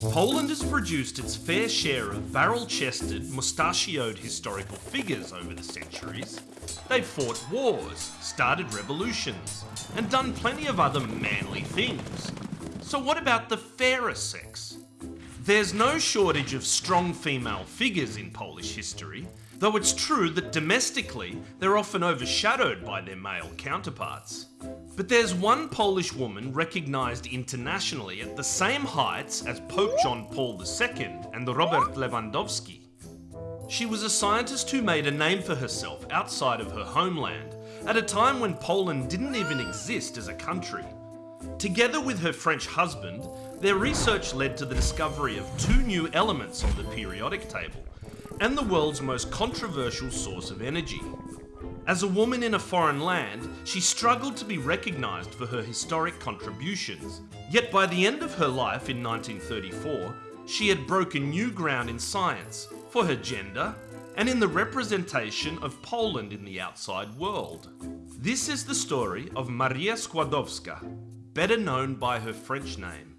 Poland has produced its fair share of barrel-chested, mustachioed historical figures over the centuries. They've fought wars, started revolutions, and done plenty of other manly things. So what about the fairer sex? There's no shortage of strong female figures in Polish history, though it's true that domestically they're often overshadowed by their male counterparts. But there's one Polish woman recognised internationally at the same heights as Pope John Paul II and Robert Lewandowski. She was a scientist who made a name for herself outside of her homeland, at a time when Poland didn't even exist as a country. Together with her French husband, their research led to the discovery of two new elements on the periodic table, and the world's most controversial source of energy. As a woman in a foreign land, she struggled to be recognised for her historic contributions. Yet by the end of her life in 1934, she had broken new ground in science, for her gender, and in the representation of Poland in the outside world. This is the story of Maria Skłodowska, better known by her French name,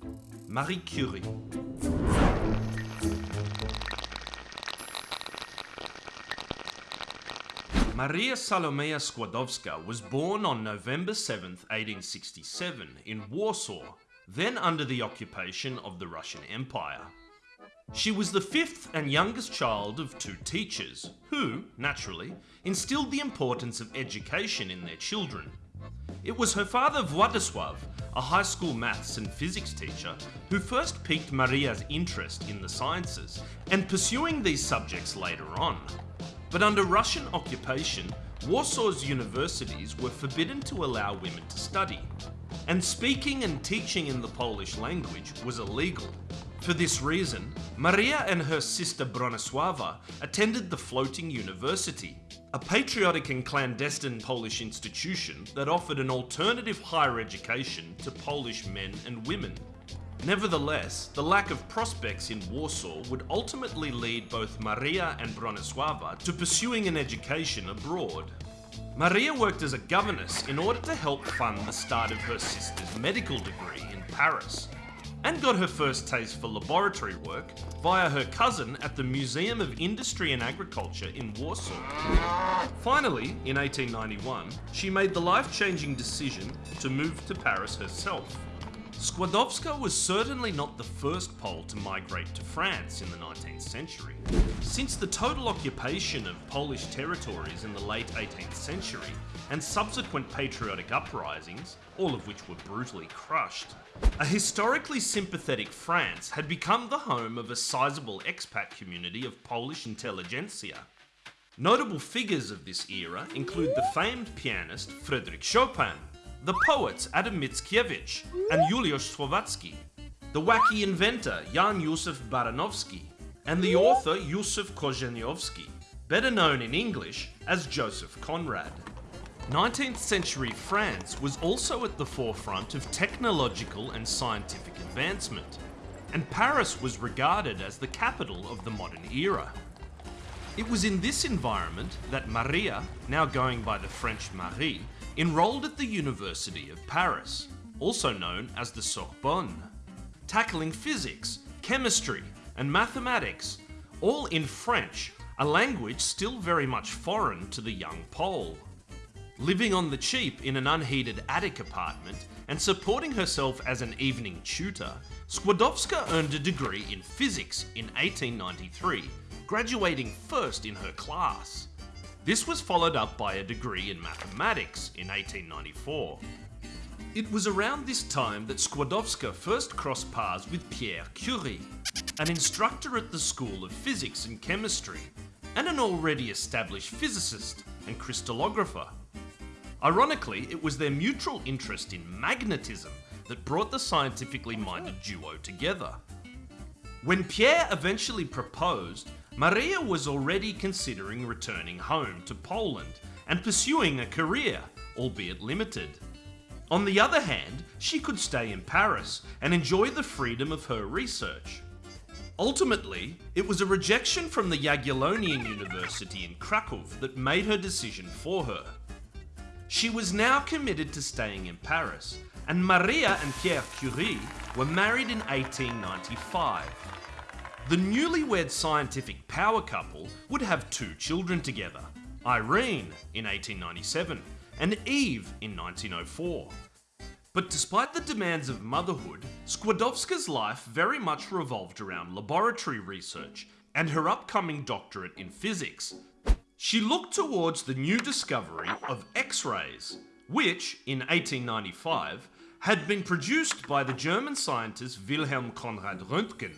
Marie Curie. Maria Salomea Skłodowska was born on November 7, 1867 in Warsaw, then under the occupation of the Russian Empire. She was the fifth and youngest child of two teachers, who, naturally, instilled the importance of education in their children. It was her father Władysław, a high school maths and physics teacher, who first piqued Maria's interest in the sciences, and pursuing these subjects later on. But under Russian occupation, Warsaw's universities were forbidden to allow women to study, and speaking and teaching in the Polish language was illegal. For this reason, Maria and her sister Bronisława attended the Floating University, a patriotic and clandestine Polish institution that offered an alternative higher education to Polish men and women. Nevertheless, the lack of prospects in Warsaw would ultimately lead both Maria and Bronisława to pursuing an education abroad. Maria worked as a governess in order to help fund the start of her sister's medical degree in Paris, and got her first taste for laboratory work via her cousin at the Museum of Industry and Agriculture in Warsaw. Finally, in 1891, she made the life-changing decision to move to Paris herself. Skłodowska was certainly not the first Pole to migrate to France in the 19th century. Since the total occupation of Polish territories in the late 18th century and subsequent patriotic uprisings, all of which were brutally crushed, a historically sympathetic France had become the home of a sizable expat community of Polish intelligentsia. Notable figures of this era include the famed pianist Frédéric Chopin, the poets Adam Mickiewicz and Juliusz Słowacki, the wacky inventor Jan Józef Baranowski, and the author Józef Korzeniowski, better known in English as Joseph Conrad. 19th century France was also at the forefront of technological and scientific advancement, and Paris was regarded as the capital of the modern era. It was in this environment that Maria, now going by the French Marie, enrolled at the University of Paris, also known as the Sorbonne, tackling physics, chemistry, and mathematics, all in French, a language still very much foreign to the young Pole. Living on the cheap in an unheated attic apartment and supporting herself as an evening tutor, Skłodowska earned a degree in physics in 1893, graduating first in her class. This was followed up by a degree in mathematics in 1894. It was around this time that Skłodowska first crossed paths with Pierre Curie, an instructor at the School of Physics and Chemistry, and an already established physicist and crystallographer. Ironically, it was their mutual interest in magnetism that brought the scientifically minded duo together. When Pierre eventually proposed, Maria was already considering returning home to Poland and pursuing a career, albeit limited. On the other hand, she could stay in Paris and enjoy the freedom of her research. Ultimately, it was a rejection from the Jagiellonian University in Krakow that made her decision for her. She was now committed to staying in Paris, and Maria and Pierre Curie were married in 1895. The newlywed scientific power couple would have two children together Irene in 1897 and Eve in 1904. But despite the demands of motherhood, Skłodowska's life very much revolved around laboratory research and her upcoming doctorate in physics. She looked towards the new discovery of X rays, which, in 1895, had been produced by the German scientist Wilhelm Conrad Röntgen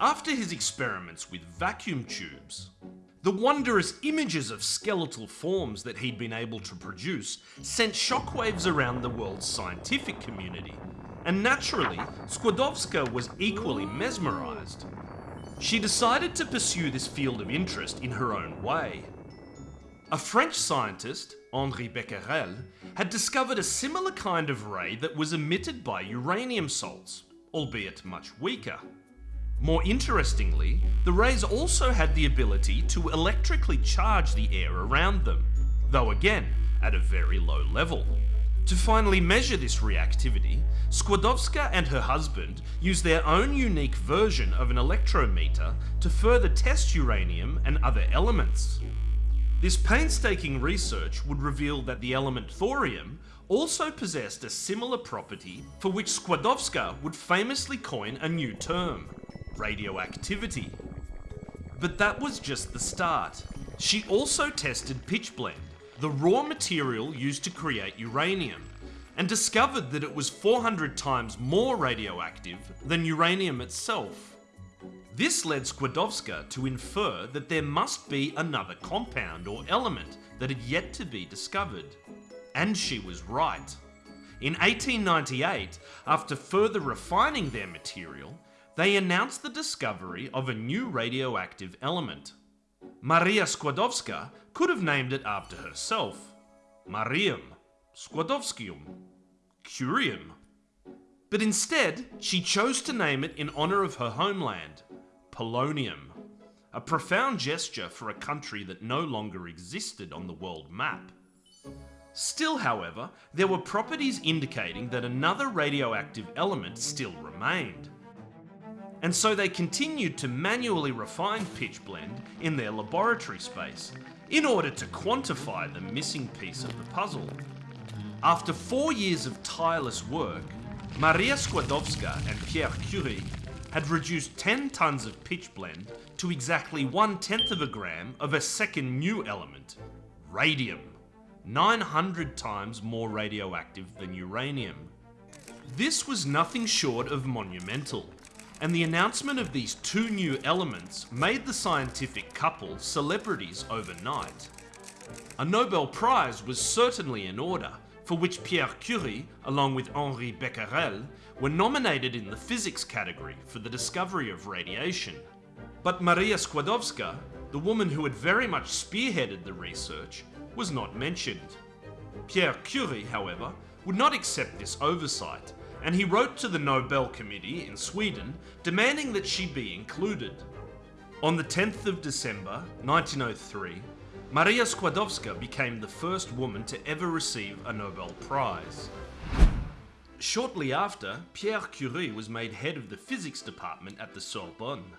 after his experiments with vacuum tubes. The wondrous images of skeletal forms that he'd been able to produce sent shockwaves around the world's scientific community, and naturally, Skłodowska was equally mesmerised. She decided to pursue this field of interest in her own way. A French scientist, Henri Becquerel, had discovered a similar kind of ray that was emitted by uranium salts, albeit much weaker. More interestingly, the rays also had the ability to electrically charge the air around them, though again, at a very low level. To finally measure this reactivity, Skłodowska and her husband used their own unique version of an electrometer to further test uranium and other elements. This painstaking research would reveal that the element thorium also possessed a similar property for which Skłodowska would famously coin a new term, radioactivity. But that was just the start. She also tested pitchblende, the raw material used to create uranium, and discovered that it was 400 times more radioactive than uranium itself. This led Skłodowska to infer that there must be another compound or element that had yet to be discovered. And she was right. In 1898, after further refining their material, they announced the discovery of a new radioactive element. Maria Skłodowska could have named it after herself Marium, Skłodowskium, Curium. But instead, she chose to name it in honour of her homeland, Polonium, a profound gesture for a country that no longer existed on the world map. Still, however, there were properties indicating that another radioactive element still remained and so they continued to manually refine pitchblende in their laboratory space in order to quantify the missing piece of the puzzle. After four years of tireless work, Maria Skłodowska and Pierre Curie had reduced 10 tons of pitchblende to exactly one tenth of a gram of a second new element, radium, 900 times more radioactive than uranium. This was nothing short of monumental, and the announcement of these two new elements made the scientific couple celebrities overnight. A Nobel Prize was certainly in order, for which Pierre Curie, along with Henri Becquerel, were nominated in the physics category for the discovery of radiation. But Maria Skłodowska, the woman who had very much spearheaded the research, was not mentioned. Pierre Curie, however, would not accept this oversight and he wrote to the Nobel Committee in Sweden demanding that she be included. On the 10th of December 1903, Maria Skłodowska became the first woman to ever receive a Nobel Prize. Shortly after, Pierre Curie was made head of the physics department at the Sorbonne.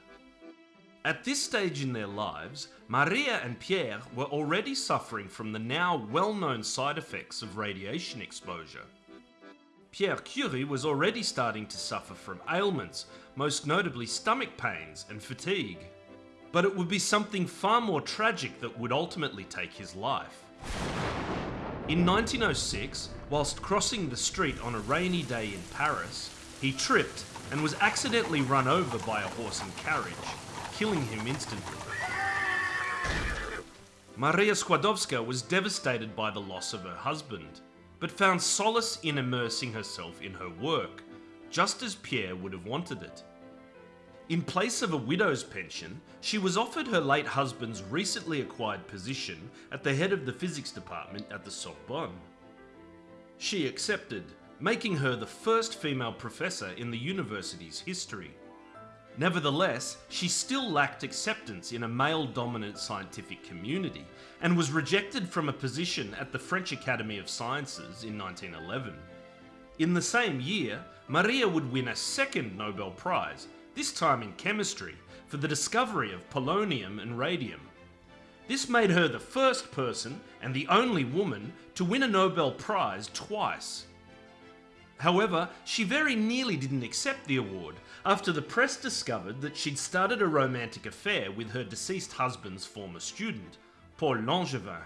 At this stage in their lives, Maria and Pierre were already suffering from the now well known side effects of radiation exposure. Pierre Curie was already starting to suffer from ailments, most notably stomach pains and fatigue. But it would be something far more tragic that would ultimately take his life. In 1906, whilst crossing the street on a rainy day in Paris, he tripped and was accidentally run over by a horse and carriage, killing him instantly. Maria Skłodowska was devastated by the loss of her husband but found solace in immersing herself in her work, just as Pierre would have wanted it. In place of a widow's pension, she was offered her late husband's recently acquired position at the head of the physics department at the Sorbonne. She accepted, making her the first female professor in the university's history. Nevertheless, she still lacked acceptance in a male dominant scientific community and was rejected from a position at the French Academy of Sciences in 1911. In the same year, Maria would win a second Nobel Prize, this time in chemistry, for the discovery of polonium and radium. This made her the first person and the only woman to win a Nobel Prize twice. However, she very nearly didn't accept the award after the press discovered that she'd started a romantic affair with her deceased husband's former student, Paul Langevin.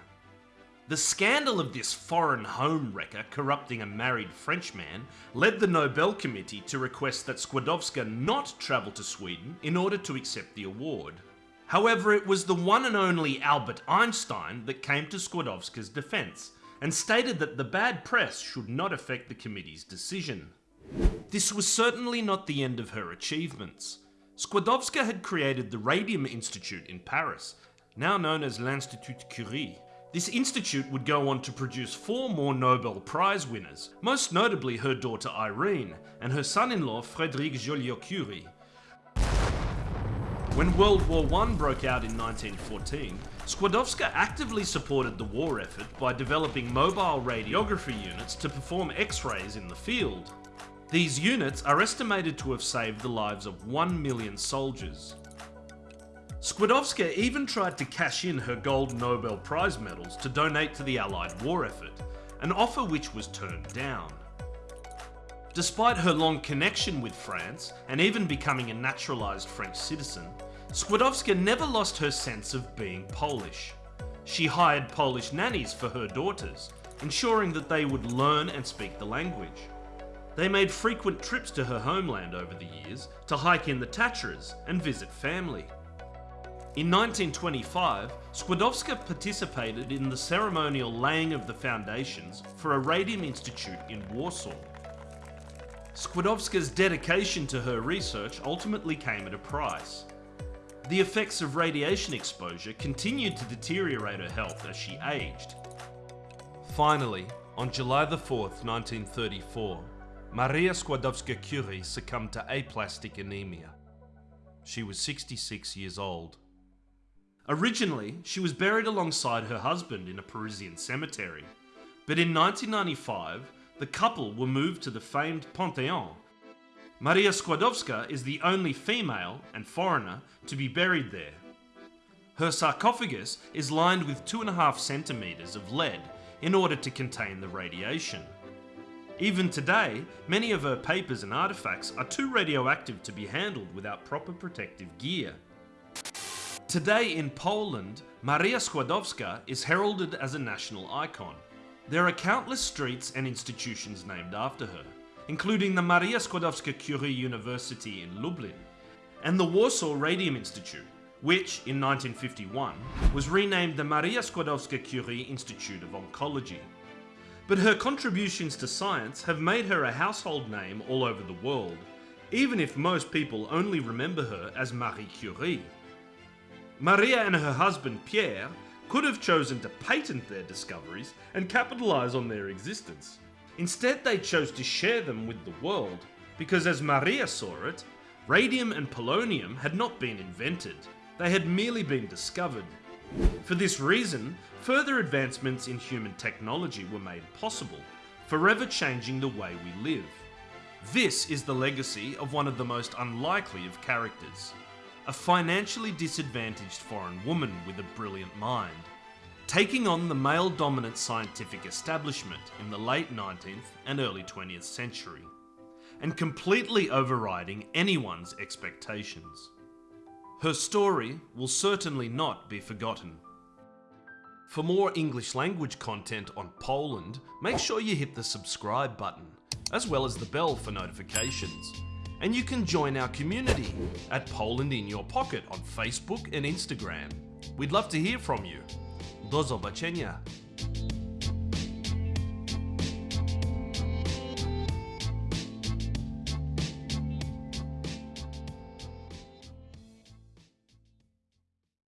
The scandal of this foreign home wrecker corrupting a married Frenchman led the Nobel Committee to request that Skłodowska not travel to Sweden in order to accept the award. However, it was the one and only Albert Einstein that came to Skłodowska's defence and stated that the bad press should not affect the committee's decision. This was certainly not the end of her achievements. Skłodowska had created the Radium Institute in Paris, now known as l'Institut Curie, this institute would go on to produce four more Nobel Prize winners, most notably her daughter Irene and her son-in-law Frédéric Joliot-Curie. When World War I broke out in 1914, Skłodowska actively supported the war effort by developing mobile radiography units to perform X-rays in the field. These units are estimated to have saved the lives of 1 million soldiers. Skłodowska even tried to cash in her gold Nobel Prize medals to donate to the Allied war effort, an offer which was turned down. Despite her long connection with France, and even becoming a naturalised French citizen, Skłodowska never lost her sense of being Polish. She hired Polish nannies for her daughters, ensuring that they would learn and speak the language. They made frequent trips to her homeland over the years to hike in the Tatras and visit family. In 1925, Skłodowska participated in the ceremonial laying of the foundations for a radium institute in Warsaw. Skłodowska's dedication to her research ultimately came at a price. The effects of radiation exposure continued to deteriorate her health as she aged. Finally, on July 4, 1934, Maria Skłodowska-Curie succumbed to aplastic anemia. She was 66 years old. Originally, she was buried alongside her husband in a Parisian cemetery, but in 1995, the couple were moved to the famed Pantheon. Maria Skłodowska is the only female and foreigner to be buried there. Her sarcophagus is lined with two and a half centimetres of lead in order to contain the radiation. Even today, many of her papers and artifacts are too radioactive to be handled without proper protective gear. Today in Poland, Maria Skłodowska is heralded as a national icon. There are countless streets and institutions named after her, including the Maria Skłodowska-Curie University in Lublin, and the Warsaw Radium Institute, which, in 1951, was renamed the Maria Skłodowska-Curie Institute of Oncology. But her contributions to science have made her a household name all over the world, even if most people only remember her as Marie Curie. Maria and her husband Pierre could have chosen to patent their discoveries and capitalise on their existence. Instead, they chose to share them with the world, because as Maria saw it, radium and polonium had not been invented, they had merely been discovered. For this reason, further advancements in human technology were made possible, forever changing the way we live. This is the legacy of one of the most unlikely of characters a financially disadvantaged foreign woman with a brilliant mind, taking on the male dominant scientific establishment in the late 19th and early 20th century, and completely overriding anyone's expectations. Her story will certainly not be forgotten. For more English language content on Poland, make sure you hit the subscribe button, as well as the bell for notifications and you can join our community at Poland in Your Pocket on Facebook and Instagram. We'd love to hear from you. До zobaczenia!